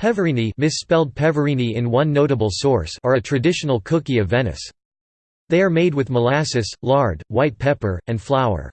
Pevarini misspelled Peverini in one notable source are a traditional cookie of Venice. They are made with molasses, lard, white pepper, and flour.